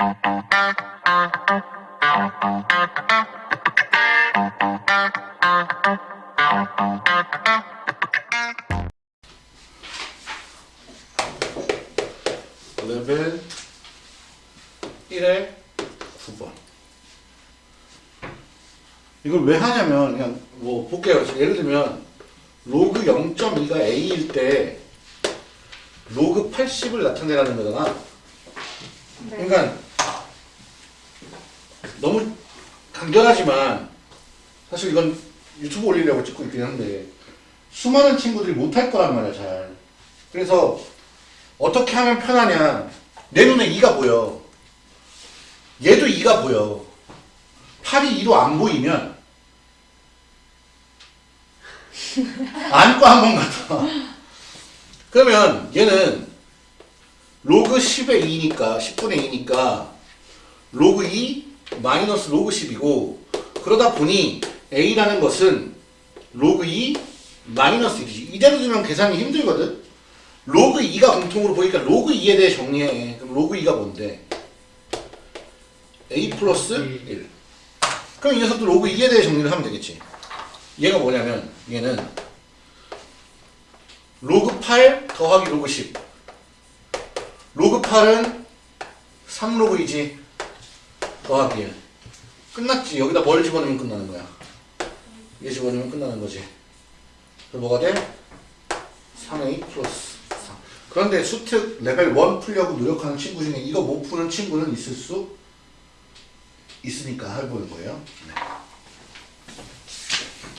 레벨 1의 9번. 이걸 왜 하냐면, 그냥 뭐 볼게요. 예를 들면, 로그 0.2가 A일 때, 로그 80을 나타내라는 거잖아. 그러니까, 너무 간결하지만, 사실 이건 유튜브 올리려고 찍고 있긴 한데, 수많은 친구들이 못할 거란 말이야, 잘. 그래서, 어떻게 하면 편하냐. 내 눈에 2가 보여. 얘도 2가 보여. 8이 2로 안 보이면 안고 한번 가다. 그러면 얘는 로그 10의 2니까 10분의 2니까 로그 2 마이너스 로그 10이고 그러다 보니 A라는 것은 로그 2 마이너스 1이지. 이대로 두면 계산이 힘들거든. 로그 2가 공통으로 보니까 로그 2에 대해 정리해. 그럼 로그 2가 뭔데? A 플러스 1. 그럼 이 녀석도 로그 2에 대해 정리를 하면 되겠지. 얘가 뭐냐면 얘는 로그 8 더하기 로그 10. 로그 8은 3로그 2지. 더하기 1. 끝났지. 여기다 뭘 집어넣으면 끝나는 거야. 얘 집어넣으면 끝나는 거지. 그래서 뭐가 돼? 3a 플러스 4. 그런데 수특 레벨 1 풀려고 노력하는 친구 중에 이거 못 푸는 친구는 있을 수 있으니까 해보는 거예요. 네.